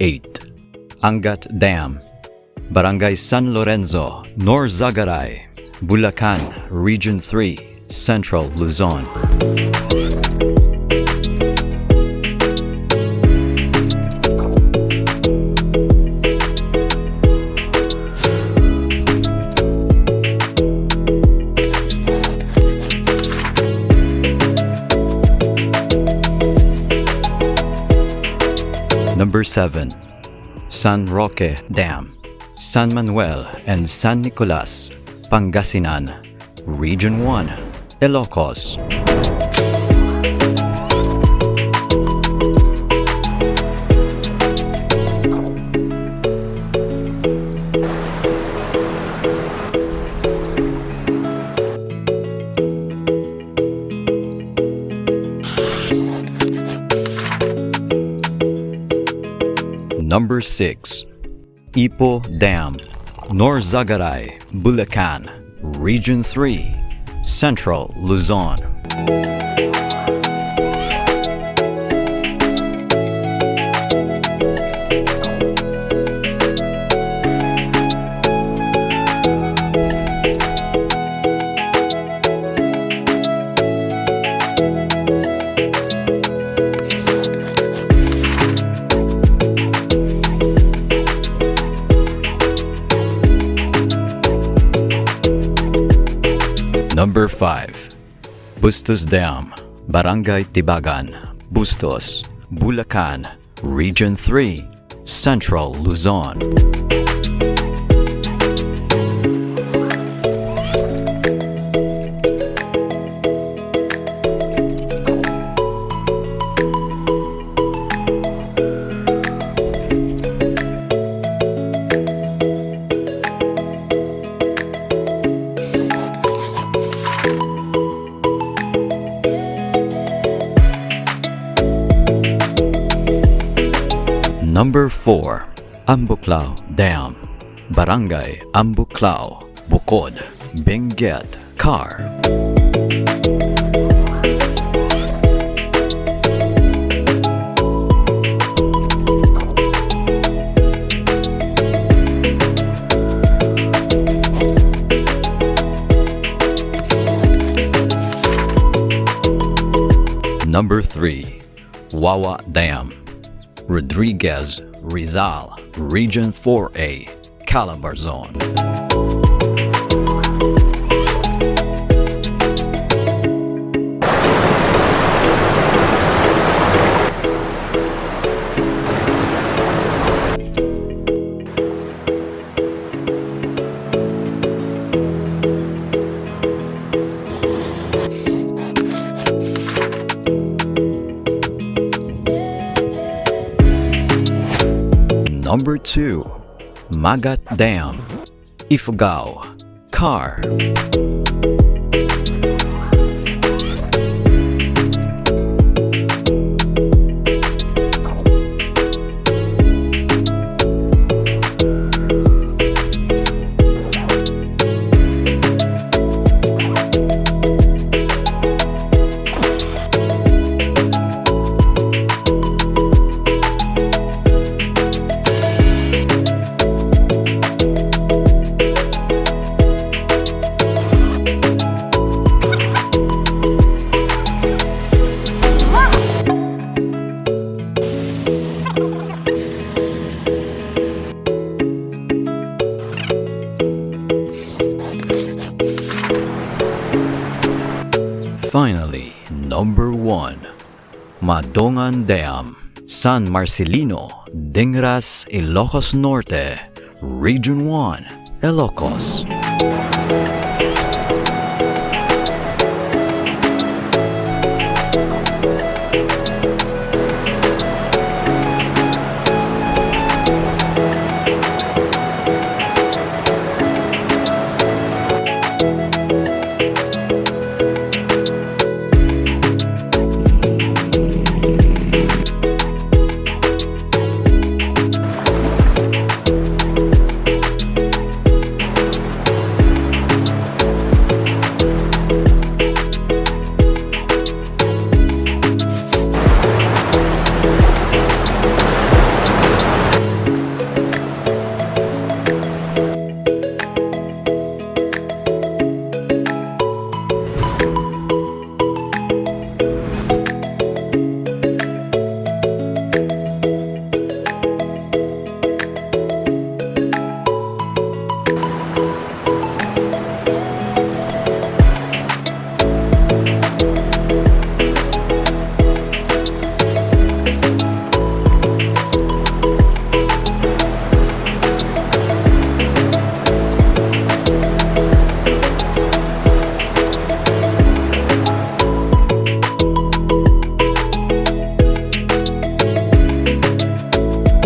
8. Angat Dam, Barangay San Lorenzo, Norzagaray, Bulacan, Region 3, Central Luzon. Number 7. San Roque Dam, San Manuel and San Nicolas, Pangasinan, Region 1, Ilocos. Number 6. Ipo Dam, Norzagaray, Bulacan, Region 3, Central Luzon. Number 5. Bustos Dam, Barangay Tibagan, Bustos, Bulacan, Region 3, Central Luzon. Number 4. Ambuklao Dam, Barangay Ambuklao, Bokod, Benguet, Car. Number 3. Wawa Dam, Rodriguez, Rizal, Region 4A, Calabarzon. Number 2. Magat Dam, Ifugao, Car. Madongan Dam, San Marcelino, Dingras, Ilocos Norte, Region 1, Ilocos.